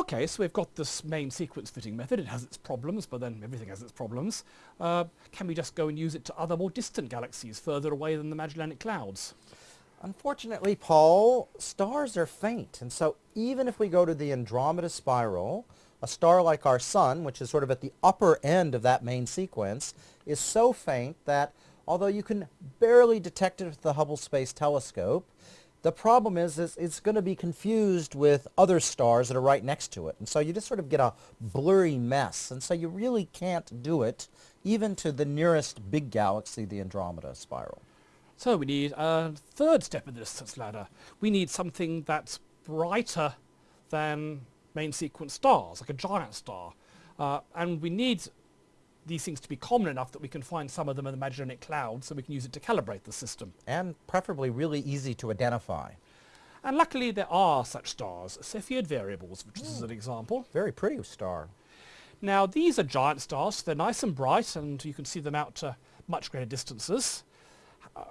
Okay, so we've got this main sequence fitting method. It has its problems, but then everything has its problems. Uh, can we just go and use it to other more distant galaxies further away than the Magellanic Clouds? Unfortunately, Paul, stars are faint. And so even if we go to the Andromeda Spiral, a star like our Sun, which is sort of at the upper end of that main sequence, is so faint that although you can barely detect it with the Hubble Space Telescope, the problem is, is it's going to be confused with other stars that are right next to it. And so you just sort of get a blurry mess. And so you really can't do it even to the nearest big galaxy, the Andromeda spiral. So we need a third step in the distance ladder. We need something that's brighter than main sequence stars, like a giant star. Uh, and we need these things to be common enough that we can find some of them in the Magellanic Cloud so we can use it to calibrate the system. And preferably really easy to identify. And luckily there are such stars, Cepheid variables, which is an example. Very pretty star. Now these are giant stars, so they're nice and bright and you can see them out to much greater distances. Uh,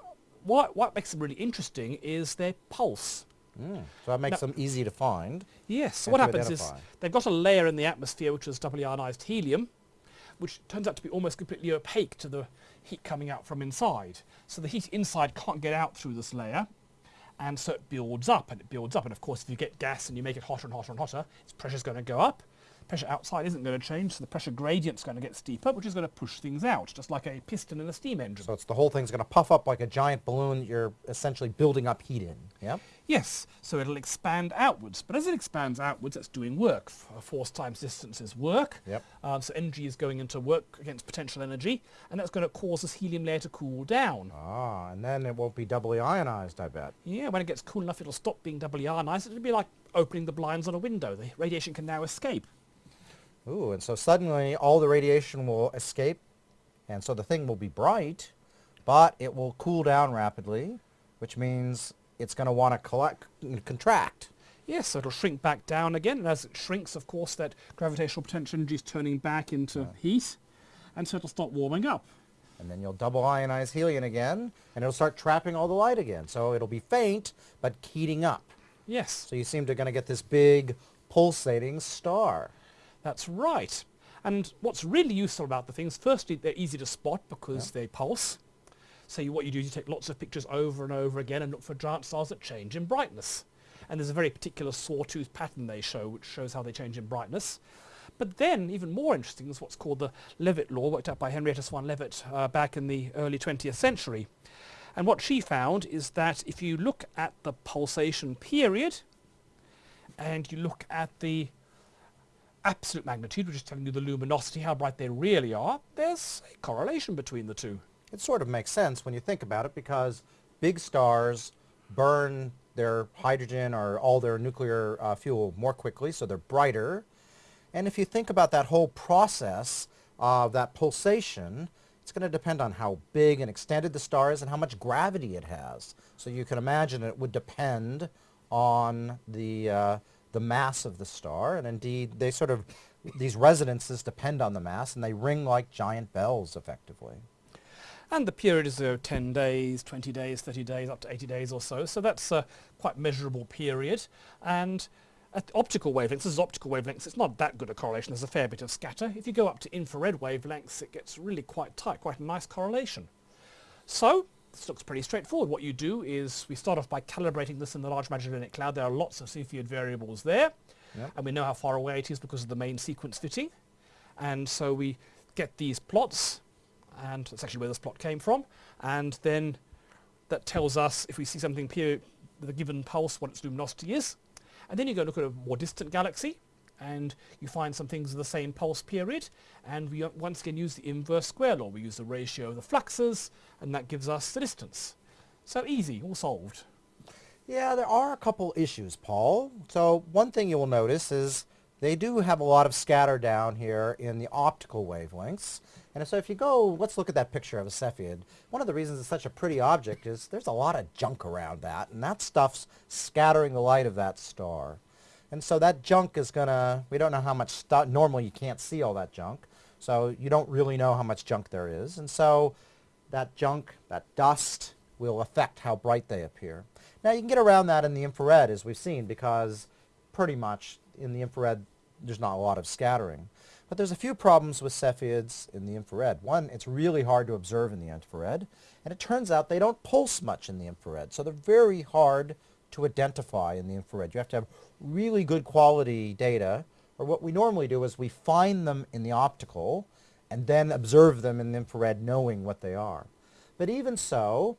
what, what makes them really interesting is their pulse. Mm. So that makes now, them easy to find. Yes, so what happens identify. is they've got a layer in the atmosphere which is doubly ionized helium which turns out to be almost completely opaque to the heat coming out from inside. So the heat inside can't get out through this layer and so it builds up and it builds up and of course if you get gas and you make it hotter and hotter and hotter its pressure is going to go up pressure outside isn't going to change, so the pressure gradient's going to get steeper, which is going to push things out, just like a piston in a steam engine. So it's the whole thing's going to puff up like a giant balloon you're essentially building up heat in, yeah? Yes, so it'll expand outwards, but as it expands outwards, it's doing work. Force times distance is work, yep. Um, so energy is going into work against potential energy, and that's going to cause this helium layer to cool down. Ah, and then it won't be doubly ionized, I bet. Yeah, when it gets cool enough, it'll stop being doubly ionized. It'll be like opening the blinds on a window. The radiation can now escape. Ooh, and so suddenly all the radiation will escape, and so the thing will be bright, but it will cool down rapidly, which means it's going to want to collect, contract. Yes, so it'll shrink back down again, and as it shrinks, of course, that gravitational potential energy is turning back into yeah. heat, and so it'll start warming up. And then you'll double ionize helium again, and it'll start trapping all the light again. So it'll be faint, but heating up. Yes. So you seem to going to get this big pulsating star. That's right. And what's really useful about the things, firstly, they're easy to spot because yeah. they pulse. So you, what you do is you take lots of pictures over and over again and look for giant stars that change in brightness. And there's a very particular sawtooth pattern they show, which shows how they change in brightness. But then, even more interesting, is what's called the Leavitt law, worked out by Henrietta Swan Leavitt uh, back in the early 20th century. And what she found is that if you look at the pulsation period, and you look at the absolute magnitude, which is telling you the luminosity, how bright they really are, there's a correlation between the two. It sort of makes sense when you think about it because big stars burn their hydrogen or all their nuclear uh, fuel more quickly, so they're brighter. And if you think about that whole process of that pulsation, it's going to depend on how big and extended the star is and how much gravity it has. So you can imagine it would depend on the uh, the mass of the star, and indeed they sort of, these resonances depend on the mass, and they ring like giant bells, effectively. And the period is uh, 10 days, 20 days, 30 days, up to 80 days or so, so that's a quite measurable period. And at optical wavelengths, this is optical wavelengths, it's not that good a correlation, there's a fair bit of scatter. If you go up to infrared wavelengths, it gets really quite tight, quite a nice correlation. So, this looks pretty straightforward. What you do is we start off by calibrating this in the Large Magellanic Cloud. There are lots of Cepheid variables there. Yep. And we know how far away it is because of the main sequence fitting. And so we get these plots, and that's actually where this plot came from. And then that tells us if we see something with a given pulse, what its luminosity is. And then you go look at a more distant galaxy, and you find some things of the same pulse period and we uh, once again use the inverse square law. We use the ratio of the fluxes and that gives us the distance. So easy, all solved. Yeah, there are a couple issues, Paul. So one thing you will notice is they do have a lot of scatter down here in the optical wavelengths. And so if you go, let's look at that picture of a Cepheid. One of the reasons it's such a pretty object is there's a lot of junk around that, and that stuff's scattering the light of that star. And so that junk is going to, we don't know how much stuff, normally you can't see all that junk, so you don't really know how much junk there is. And so that junk, that dust, will affect how bright they appear. Now you can get around that in the infrared as we've seen because pretty much in the infrared there's not a lot of scattering. But there's a few problems with Cepheids in the infrared. One, it's really hard to observe in the infrared, and it turns out they don't pulse much in the infrared, so they're very hard to identify in the infrared. You have to have really good quality data, or what we normally do is we find them in the optical and then observe them in the infrared knowing what they are. But even so,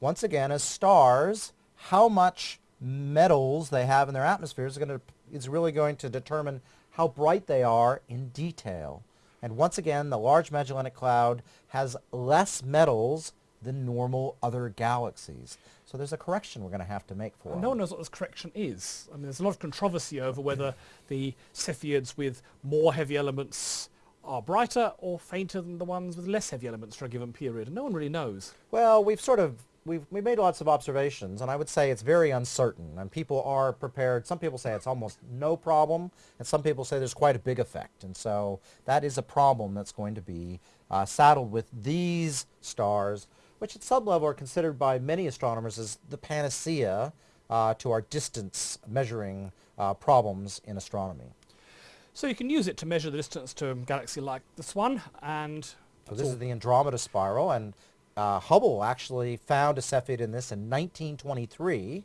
once again, as stars, how much metals they have in their atmospheres is, going to, is really going to determine how bright they are in detail. And once again, the Large Magellanic Cloud has less metals than normal other galaxies. So there's a correction we're going to have to make for And no one knows what this correction is. I mean, there's a lot of controversy over whether the Cepheids with more heavy elements are brighter or fainter than the ones with less heavy elements for a given period. And no one really knows. Well, we've sort of we've we made lots of observations, and I would say it's very uncertain. And people are prepared. Some people say it's almost no problem, and some people say there's quite a big effect. And so that is a problem that's going to be uh, saddled with these stars, which at some level are considered by many astronomers as the panacea uh, to our distance measuring uh, problems in astronomy. So you can use it to measure the distance to a galaxy like this one, and so this is the Andromeda spiral, and uh, Hubble actually found a Cepheid in this in 1923,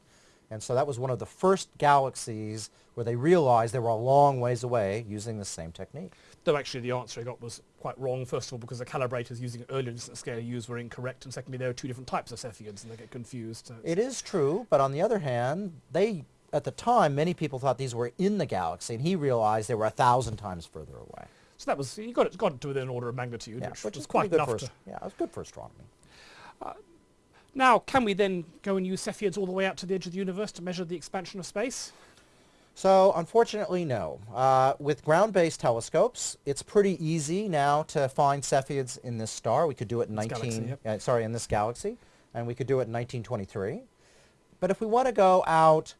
and so that was one of the first galaxies where they realized they were a long ways away using the same technique. Though actually the answer I got was quite wrong, first of all because the calibrators using earlier distance scale used were incorrect, and secondly there are two different types of Cepheids and they get confused. So it is true, but on the other hand, they at the time, many people thought these were in the galaxy, and he realized they were a thousand times further away. So that was, he got it, got it to within an order of magnitude, yeah, which, which was quite good enough to... Yeah, it was good for astronomy. Uh, now, can we then go and use Cepheids all the way out to the edge of the universe to measure the expansion of space? So, unfortunately, no. Uh, with ground-based telescopes, it's pretty easy now to find Cepheids in this star. We could do it in this 19... Galaxy, yep. uh, sorry, in this galaxy. And we could do it in 1923. But if we want to go out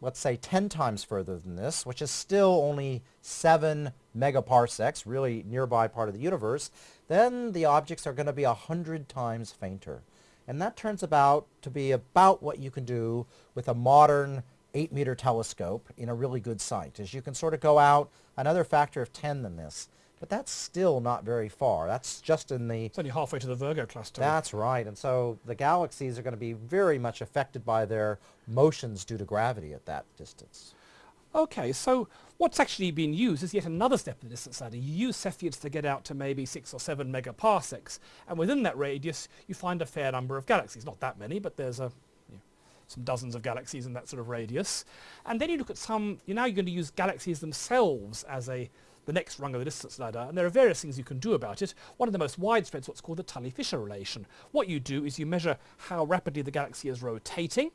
let's say 10 times further than this, which is still only 7 megaparsecs, really nearby part of the universe, then the objects are going to be 100 times fainter. And that turns about to be about what you can do with a modern 8 meter telescope in a really good site, is you can sort of go out another factor of 10 than this. But that's still not very far. That's just in the... It's only halfway to the Virgo cluster. That's right. And so the galaxies are going to be very much affected by their motions due to gravity at that distance. Okay, so what's actually been used is yet another step in the distance ladder. You use Cepheids to get out to maybe 6 or 7 megaparsecs, and within that radius you find a fair number of galaxies. Not that many, but there's a some dozens of galaxies in that sort of radius. And then you look at some, you're now you're going to use galaxies themselves as a the next rung of the distance ladder, and there are various things you can do about it. One of the most widespread is what's called the Tully-Fisher relation. What you do is you measure how rapidly the galaxy is rotating,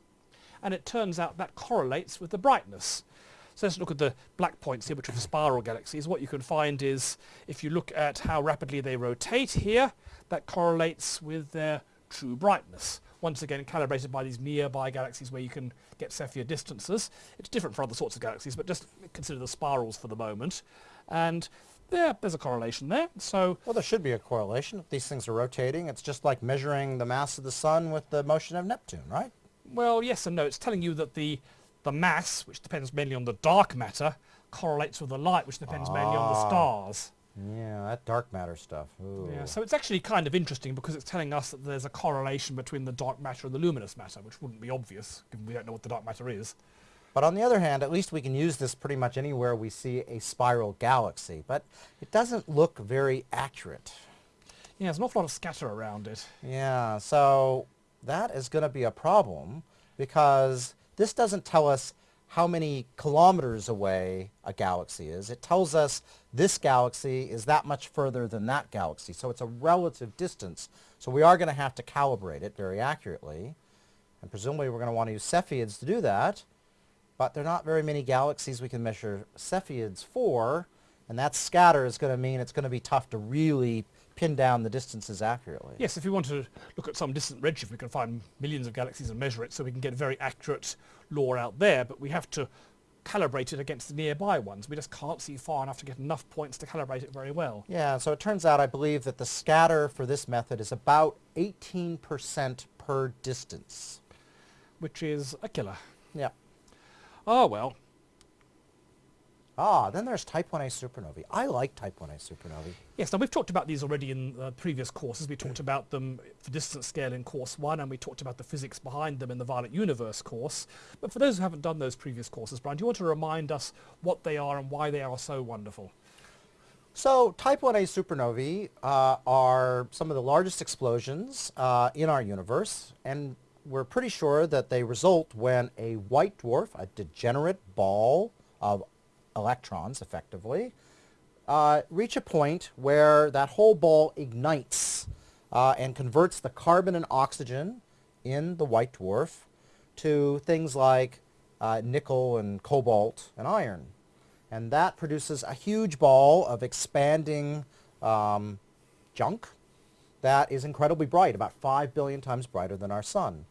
and it turns out that correlates with the brightness. So let's look at the black points here, which are spiral galaxies. What you can find is, if you look at how rapidly they rotate here, that correlates with their true brightness. Once again, calibrated by these nearby galaxies where you can get Cepheid distances. It's different for other sorts of galaxies, but just consider the spirals for the moment. And yeah, there's a correlation there. So well, there should be a correlation. If these things are rotating, it's just like measuring the mass of the sun with the motion of Neptune, right? Well, yes and no. It's telling you that the the mass, which depends mainly on the dark matter, correlates with the light, which depends ah. mainly on the ah. stars. Yeah, that dark matter stuff. Ooh. Yeah, so it's actually kind of interesting because it's telling us that there's a correlation between the dark matter and the luminous matter, which wouldn't be obvious, given we don't know what the dark matter is. But on the other hand, at least we can use this pretty much anywhere we see a spiral galaxy. But it doesn't look very accurate. Yeah, there's an awful lot of scatter around it. Yeah, so that is going to be a problem because this doesn't tell us how many kilometers away a galaxy is. It tells us this galaxy is that much further than that galaxy. So it's a relative distance. So we are going to have to calibrate it very accurately. And presumably we're going to want to use Cepheids to do that but there are not very many galaxies we can measure Cepheids for, and that scatter is going to mean it's going to be tough to really pin down the distances accurately. Yes, if we want to look at some distant redshift, we can find millions of galaxies and measure it, so we can get very accurate law out there, but we have to calibrate it against the nearby ones. We just can't see far enough to get enough points to calibrate it very well. Yeah, so it turns out I believe that the scatter for this method is about 18% per distance. Which is a killer. Yeah. Oh well. Ah, then there's type 1a supernovae. I like type 1a supernovae. Yes, now we've talked about these already in uh, previous courses. We talked about them for distance scale in course one, and we talked about the physics behind them in the Violent Universe course. But for those who haven't done those previous courses, Brian, do you want to remind us what they are and why they are so wonderful? So type 1a supernovae uh, are some of the largest explosions uh, in our universe, and we're pretty sure that they result when a white dwarf, a degenerate ball of electrons effectively, uh, reach a point where that whole ball ignites uh, and converts the carbon and oxygen in the white dwarf to things like uh, nickel and cobalt and iron. And that produces a huge ball of expanding um, junk that is incredibly bright, about 5 billion times brighter than our sun.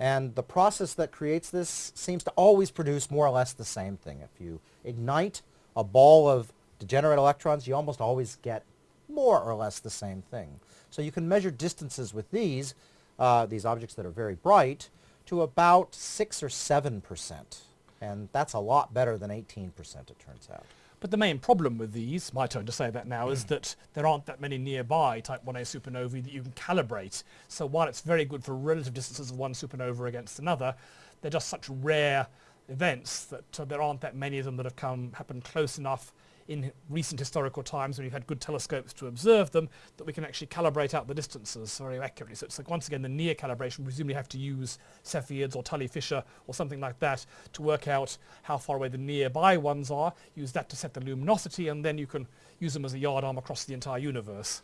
And the process that creates this seems to always produce more or less the same thing. If you ignite a ball of degenerate electrons, you almost always get more or less the same thing. So you can measure distances with these, uh, these objects that are very bright, to about 6 or 7 percent. And that's a lot better than 18 percent, it turns out. But the main problem with these, my turn to say that now, is that there aren't that many nearby Type 1a supernovae that you can calibrate. So while it's very good for relative distances of one supernova against another, they're just such rare events that uh, there aren't that many of them that have come happened close enough in recent historical times when we've had good telescopes to observe them, that we can actually calibrate out the distances very accurately. So it's like once again the near calibration, we presumably have to use Cepheids or Tully-Fisher or something like that to work out how far away the nearby ones are, use that to set the luminosity, and then you can use them as a yardarm across the entire universe.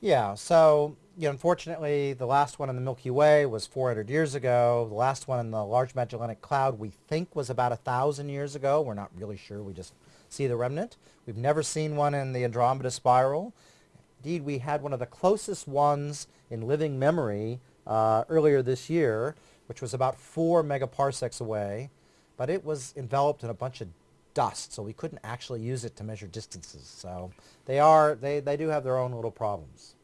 Yeah, so you know, unfortunately, the last one in the Milky Way was 400 years ago. The last one in the Large Magellanic Cloud we think was about 1,000 years ago. We're not really sure. We just see the remnant. We've never seen one in the Andromeda Spiral. Indeed, we had one of the closest ones in living memory uh, earlier this year, which was about four megaparsecs away, but it was enveloped in a bunch of dust, so we couldn't actually use it to measure distances. So they are, they, they do have their own little problems.